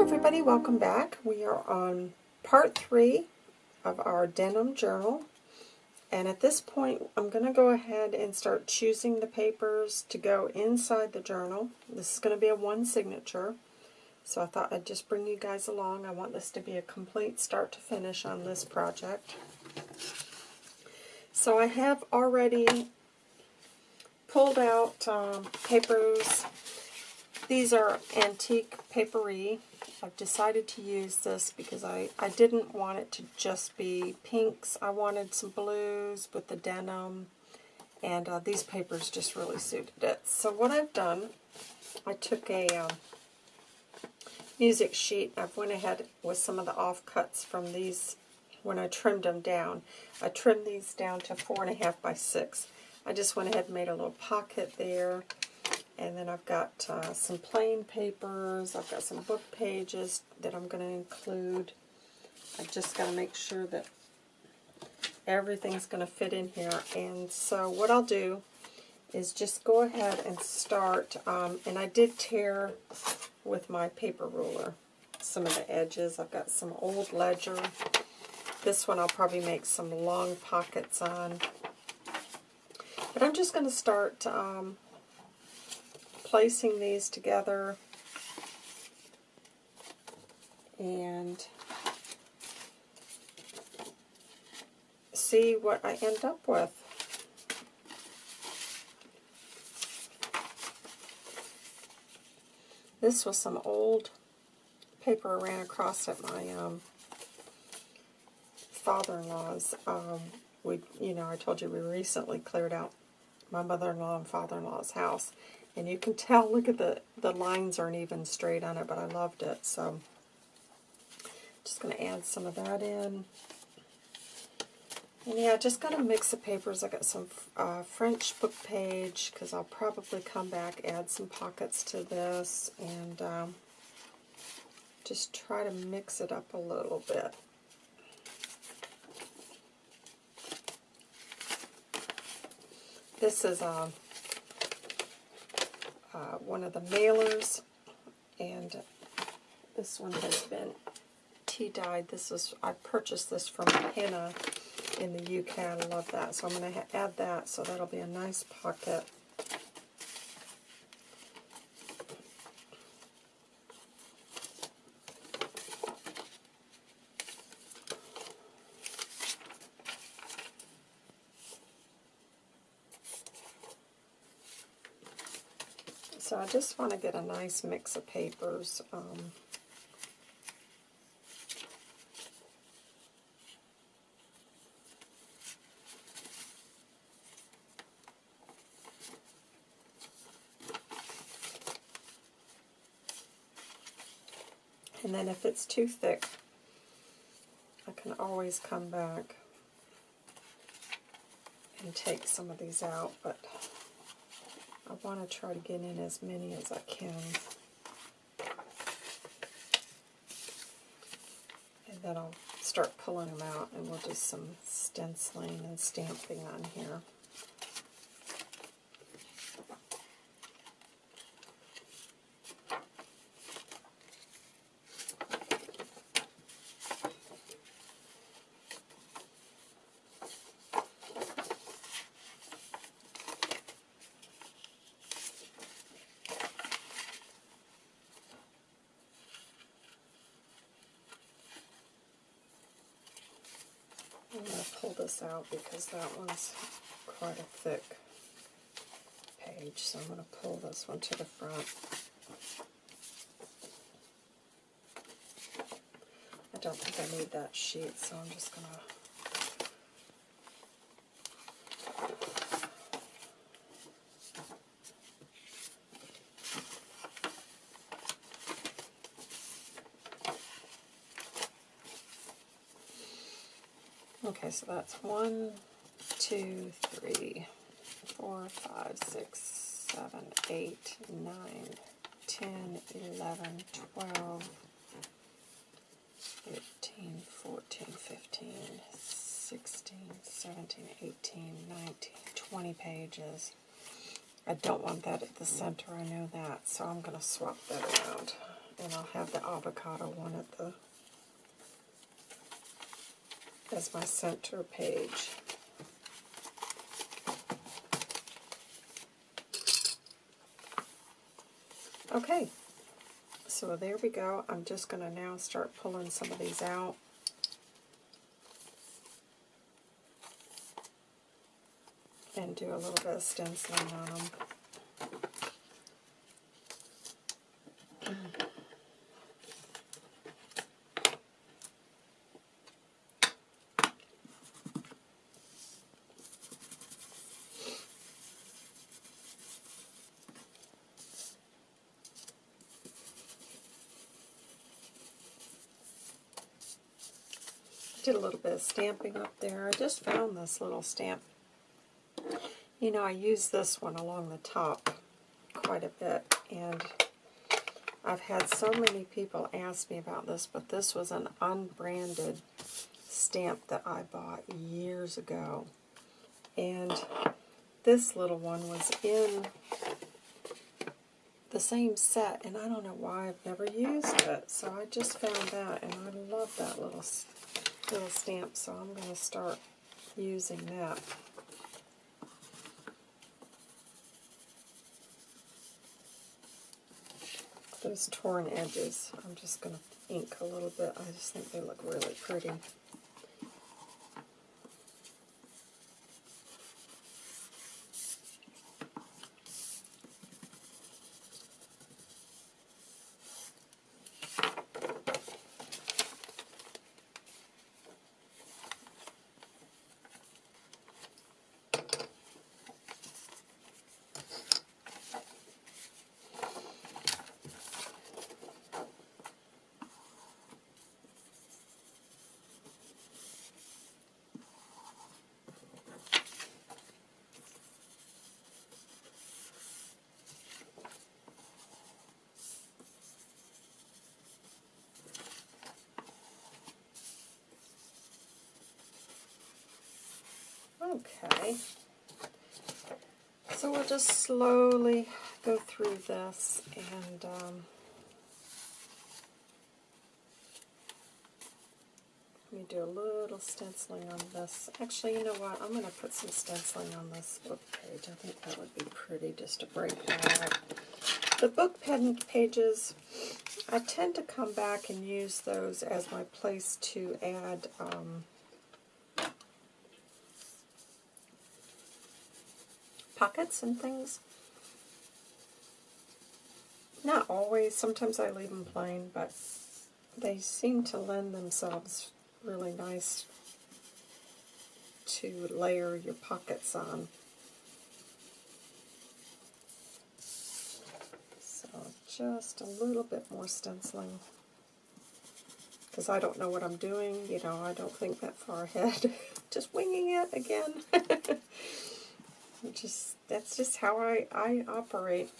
everybody, welcome back. We are on part three of our denim journal. And at this point, I'm going to go ahead and start choosing the papers to go inside the journal. This is going to be a one signature. So I thought I'd just bring you guys along. I want this to be a complete start to finish on this project. So I have already pulled out um, papers. These are antique papery. I've decided to use this because I, I didn't want it to just be pinks. I wanted some blues with the denim, and uh, these papers just really suited it. So what I've done, I took a um, music sheet. I've went ahead with some of the offcuts from these when I trimmed them down. I trimmed these down to four and a half by six. I just went ahead and made a little pocket there and then I've got uh, some plain papers. I've got some book pages that I'm going to include. I've just got to make sure that everything's going to fit in here. And so what I'll do is just go ahead and start. Um, and I did tear with my paper ruler some of the edges. I've got some old ledger. This one I'll probably make some long pockets on. But I'm just going to start um, placing these together and see what I end up with. This was some old paper I ran across at my um, father-in-law's. Um, we, you know, I told you we recently cleared out my mother-in-law and father-in-law's house, and you can tell, look at the, the lines aren't even straight on it, but I loved it. So just going to add some of that in. And yeah, just going to mix the papers. I got some uh, French book page because I'll probably come back, add some pockets to this, and um, just try to mix it up a little bit. This is a uh, one of the mailers, and this one has been tea-dyed. This is I purchased this from Henna in the UK. I love that, so I'm going to add that, so that'll be a nice pocket. So I just want to get a nice mix of papers. Um, and then if it's too thick, I can always come back and take some of these out, but I want to try to get in as many as I can. And then I'll start pulling them out and we'll do some stenciling and stamping on here. This out because that one's quite a thick page, so I'm going to pull this one to the front. I don't think I need that sheet, so I'm just going to Okay, so that's one, two, three, four, five, six, seven, eight, nine, ten, eleven, twelve, thirteen, fourteen, fifteen, sixteen, seventeen, eighteen, nineteen, twenty pages. I don't want that at the center, I know that, so I'm going to swap that around. and I'll have the avocado one at the as my center page. Okay, so there we go. I'm just going to now start pulling some of these out. And do a little bit of stenciling on them. Stamping up there. I just found this little stamp. You know, I use this one along the top quite a bit, and I've had so many people ask me about this, but this was an unbranded stamp that I bought years ago. And this little one was in the same set, and I don't know why I've never used it. So I just found that, and I love that little little stamp, so I'm going to start using that. Those torn edges, I'm just going to ink a little bit. I just think they look really pretty. Okay. So we'll just slowly go through this and um, let me do a little stenciling on this. Actually, you know what? I'm going to put some stenciling on this book page. I think that would be pretty just to break that up. The book pages, I tend to come back and use those as my place to add um, pockets and things. Not always. Sometimes I leave them plain, but they seem to lend themselves really nice to layer your pockets on. So just a little bit more stenciling. Because I don't know what I'm doing, you know, I don't think that far ahead. just winging it again. just that's just how I, I operate.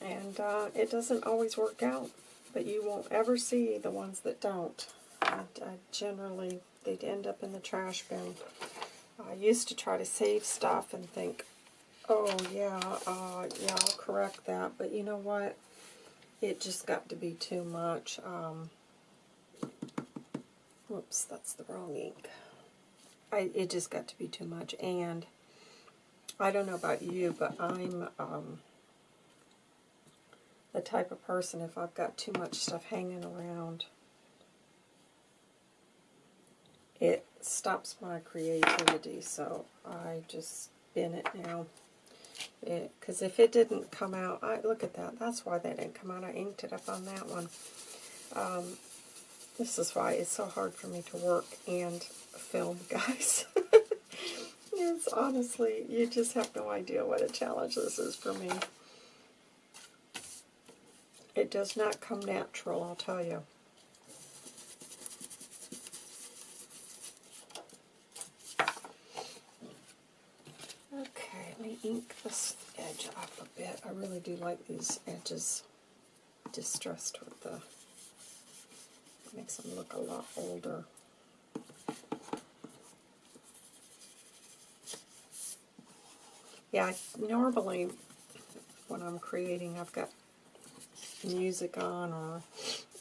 And uh, it doesn't always work out, but you won't ever see the ones that don't. I, I generally, they'd end up in the trash bin. I used to try to save stuff and think, oh yeah, uh, yeah, I'll correct that. But you know what? It just got to be too much. Um, whoops, that's the wrong ink. I, it just got to be too much. And I don't know about you, but I'm um, the type of person, if I've got too much stuff hanging around, it stops my creativity. So I just bin it now. Because if it didn't come out, I look at that. That's why that didn't come out. I inked it up on that one. Um, this is why it's so hard for me to work and film, guys. it's honestly, you just have no idea what a challenge this is for me. It does not come natural, I'll tell you. Okay, let me ink this edge off a bit. I really do like these edges distressed with the, makes them look a lot older. Yeah, normally when I'm creating, I've got music on or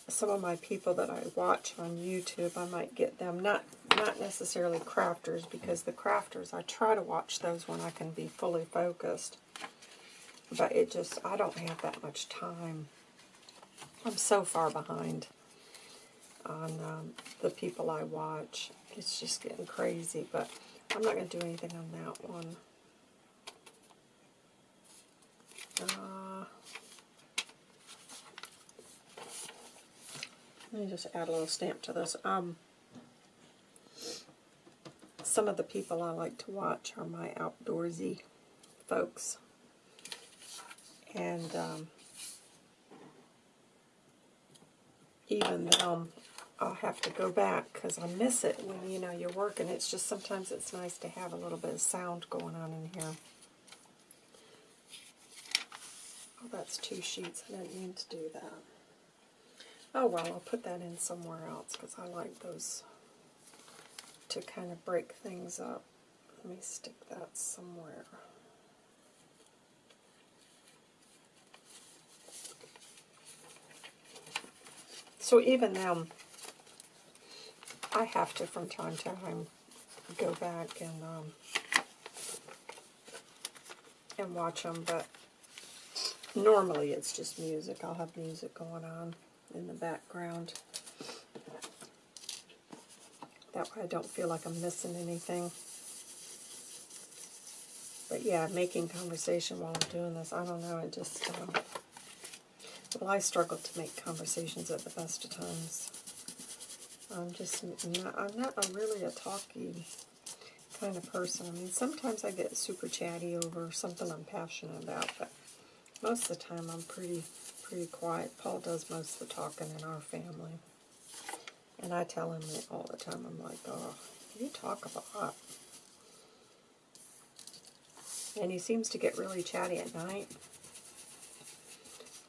some of my people that I watch on YouTube, I might get them. Not not necessarily crafters, because the crafters, I try to watch those when I can be fully focused. But it just, I don't have that much time. I'm so far behind on um, the people I watch. It's just getting crazy, but I'm not going to do anything on that one. Uh, let me just add a little stamp to this. Um, some of the people I like to watch are my outdoorsy folks. And um, even them, I'll have to go back because I miss it when, you know, you're working. It's just sometimes it's nice to have a little bit of sound going on in here. Oh, that's two sheets. I didn't mean to do that. Oh, well, I'll put that in somewhere else because I like those to kind of break things up. Let me stick that somewhere. So even now, I have to from time to time go back and um, and watch them, but normally it's just music. I'll have music going on in the background. That way I don't feel like I'm missing anything. But yeah, making conversation while I'm doing this, I don't know, it just, uh, well, I struggle to make conversations at the best of times. I'm just not, I'm not a really a talky kind of person. I mean, sometimes I get super chatty over something I'm passionate about, but most of the time I'm pretty, pretty quiet. Paul does most of the talking in our family. And I tell him it all the time. I'm like, oh, you talk a lot. And he seems to get really chatty at night.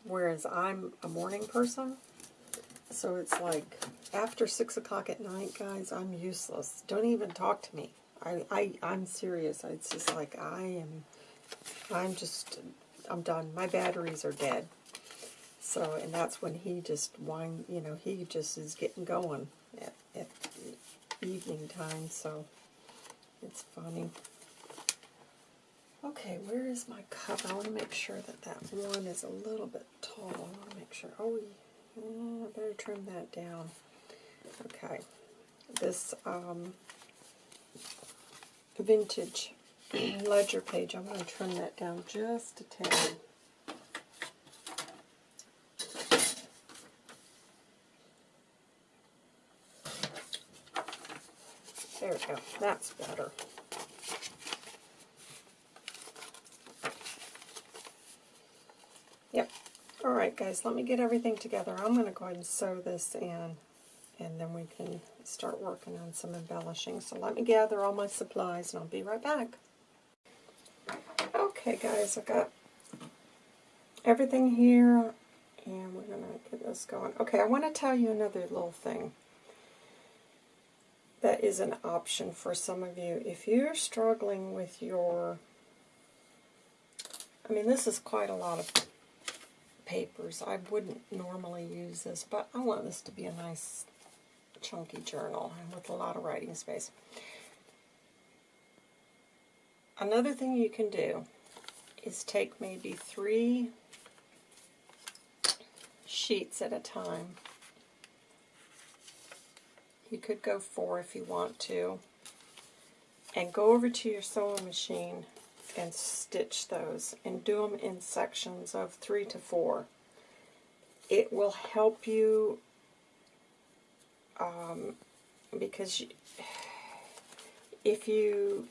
Whereas I'm a morning person. So it's like, after 6 o'clock at night, guys, I'm useless. Don't even talk to me. I, I, I'm serious. It's just like, I am, I'm just, I'm done. My batteries are dead. So, and that's when he just whine, you know, he just is getting going at, at evening time, so it's funny. Okay, where is my cup? I want to make sure that that one is a little bit tall. I want to make sure. Oh, yeah, I better trim that down. Okay, this um, vintage ledger page, I'm going to trim that down just a tad. There we go. That's better. Yep. Alright guys, let me get everything together. I'm going to go ahead and sew this in and then we can start working on some embellishing. So let me gather all my supplies and I'll be right back. Okay guys, I've got everything here and we're going to get this going. Okay, I want to tell you another little thing that is an option for some of you. If you're struggling with your, I mean this is quite a lot of papers. I wouldn't normally use this, but I want this to be a nice chunky journal with a lot of writing space. Another thing you can do is take maybe three sheets at a time. You could go four if you want to. And go over to your sewing machine and stitch those and do them in sections of three to four. It will help you um, because if you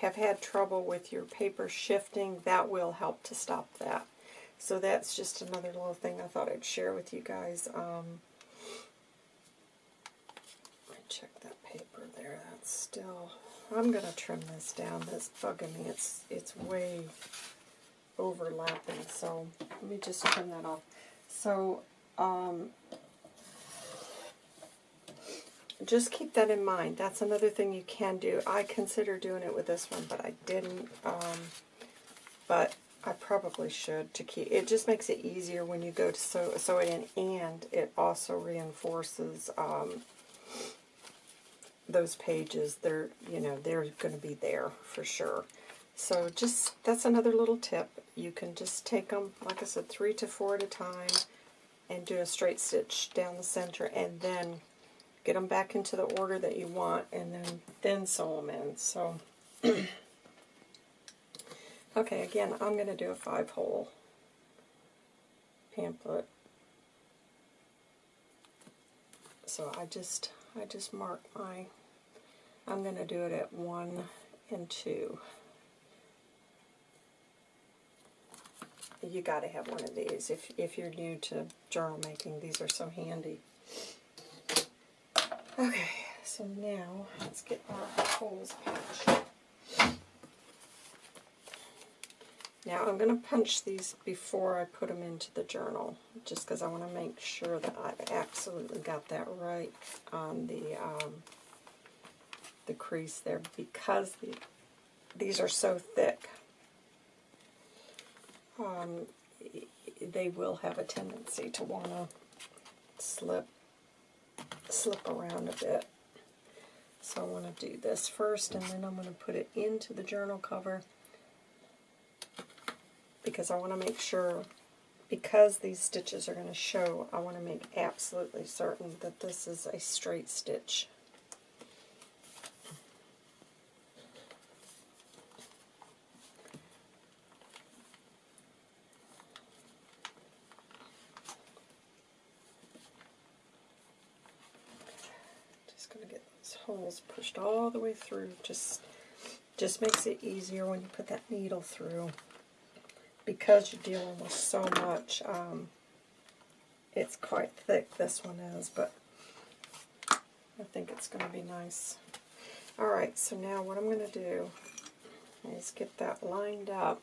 have had trouble with your paper shifting, that will help to stop that. So that's just another little thing I thought I'd share with you guys. Um, check that paper there. That's still... I'm going to trim this down. That's bugging me. It's, it's way overlapping. So let me just trim that off. So um, just keep that in mind. That's another thing you can do. I consider doing it with this one, but I didn't. Um, but I probably should to keep. It just makes it easier when you go to sew, sew it in, and it also reinforces um, those pages. They're you know they're going to be there for sure. So just that's another little tip. You can just take them, like I said, three to four at a time, and do a straight stitch down the center, and then get them back into the order that you want, and then then sew them in. So. Okay, again, I'm going to do a five-hole pamphlet. So I just, I just mark my, I'm going to do it at one and two. You got to have one of these if, if you're new to journal making. These are so handy. Okay, so now let's get our holes patched. Now I'm going to punch these before I put them into the journal, just because I want to make sure that I've absolutely got that right on the um, the crease there, because the, these are so thick. Um, they will have a tendency to want to slip slip around a bit. So I want to do this first, and then I'm going to put it into the journal cover because I want to make sure, because these stitches are going to show, I want to make absolutely certain that this is a straight stitch. Going to get those holes pushed all the way through. Just, just makes it easier when you put that needle through because you're dealing with so much, um, it's quite thick, this one is, but I think it's going to be nice. Alright, so now what I'm going to do is get that lined up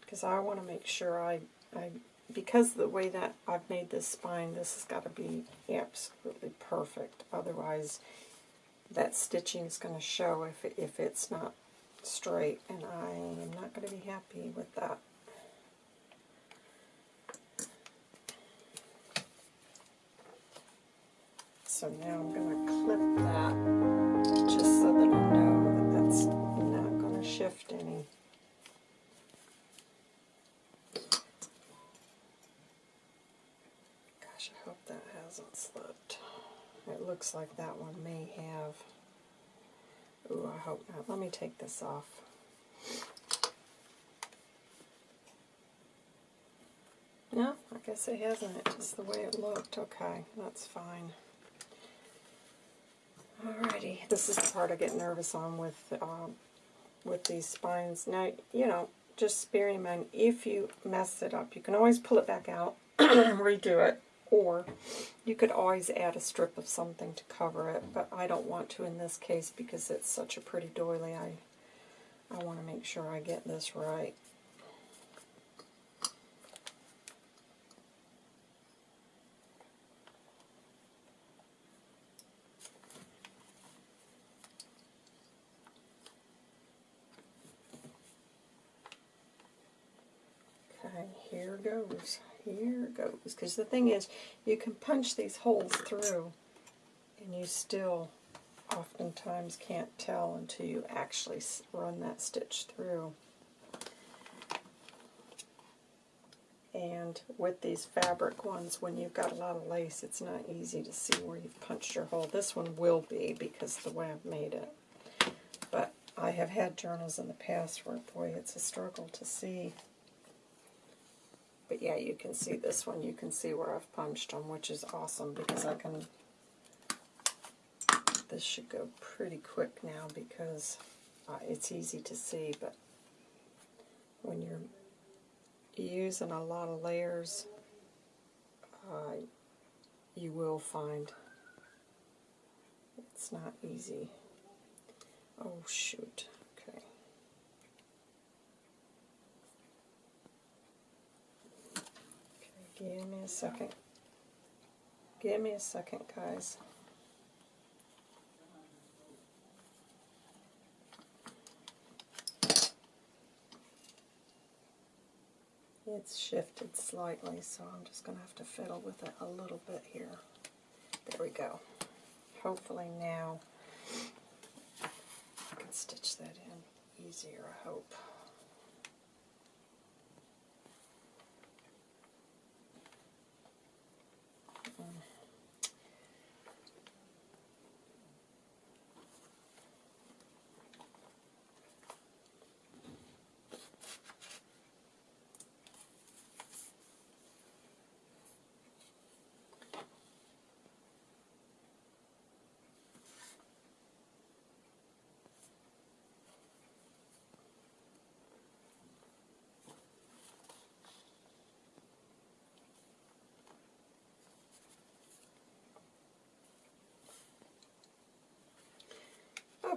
because I want to make sure I, I, because the way that I've made this spine, this has got to be absolutely perfect. Otherwise, that stitching is going to show if, it, if it's not straight, and I am not going to be happy with that. So now I'm going to clip that looks like that one may have. Ooh, I hope not. Let me take this off. No, I guess it hasn't. It's just the way it looked. Okay, that's fine. Alrighty, this is the part I get nervous on with um, with these spines. Now, you know, just bear in mind, if you mess it up, you can always pull it back out, redo it, or you could always add a strip of something to cover it, but I don't want to in this case because it's such a pretty doily. I, I want to make sure I get this right. Okay, here goes here it goes. Because the thing is, you can punch these holes through, and you still oftentimes can't tell until you actually run that stitch through. And with these fabric ones, when you've got a lot of lace, it's not easy to see where you've punched your hole. This one will be because the way I've made it. But I have had journals in the past where, boy, it's a struggle to see but yeah, you can see this one. You can see where I've punched them, which is awesome because I can... This should go pretty quick now because uh, it's easy to see, but when you're using a lot of layers, uh, you will find it's not easy. Oh, shoot. Give a second. Give me a second, guys. It's shifted slightly, so I'm just going to have to fiddle with it a little bit here. There we go. Hopefully now I can stitch that in easier, I hope.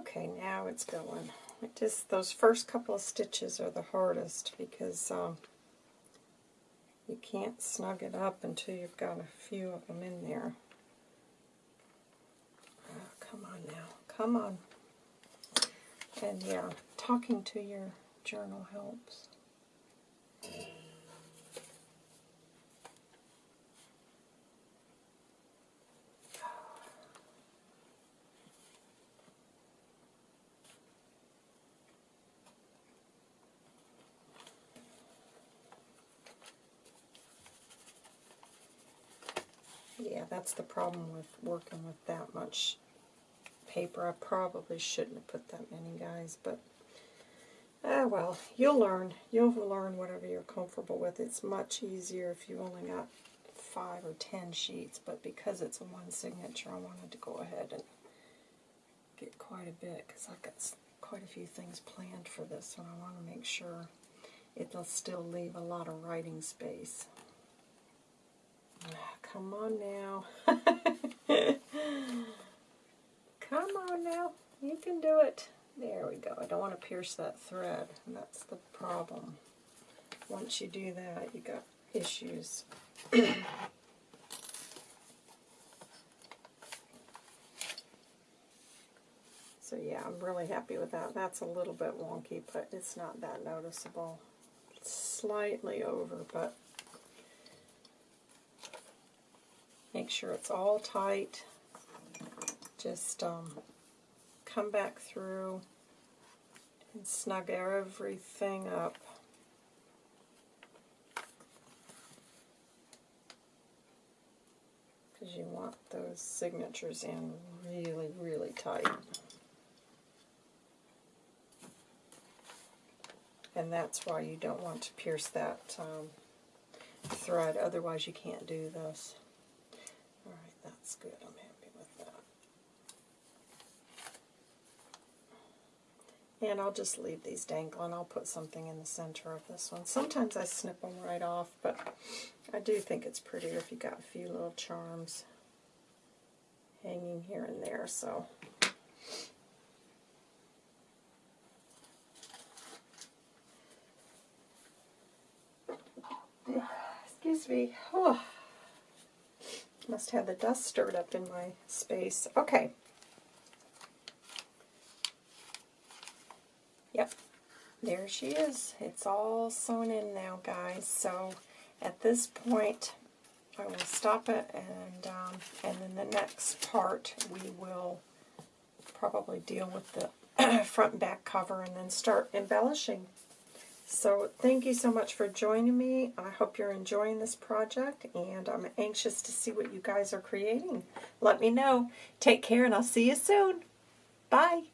Okay, now it's going. It just those first couple of stitches are the hardest because um, you can't snug it up until you've got a few of them in there. Oh, come on now, come on. And yeah, talking to your journal helps. Yeah, that's the problem with working with that much paper. I probably shouldn't have put that many, guys, but ah, well, you'll learn. You'll learn whatever you're comfortable with. It's much easier if you only got five or ten sheets, but because it's a one signature, I wanted to go ahead and get quite a bit because I've got quite a few things planned for this and I want to make sure it'll still leave a lot of writing space. Come on now. Come on now. You can do it. There we go. I don't want to pierce that thread. That's the problem. Once you do that, you got issues. so yeah, I'm really happy with that. That's a little bit wonky, but it's not that noticeable. It's slightly over, but Make sure it's all tight. Just um, come back through and snug everything up. Because you want those signatures in really, really tight. And that's why you don't want to pierce that um, thread, otherwise you can't do this. That's good. I'm happy with that. And I'll just leave these dangling. I'll put something in the center of this one. Sometimes I snip them right off, but I do think it's prettier if you got a few little charms hanging here and there. So excuse me. Oh. Must have the dust stirred up in my space. Okay. Yep. There she is. It's all sewn in now, guys. So at this point, I will stop it, and um, and then the next part we will probably deal with the front and back cover and then start embellishing. So thank you so much for joining me. I hope you're enjoying this project, and I'm anxious to see what you guys are creating. Let me know. Take care, and I'll see you soon. Bye.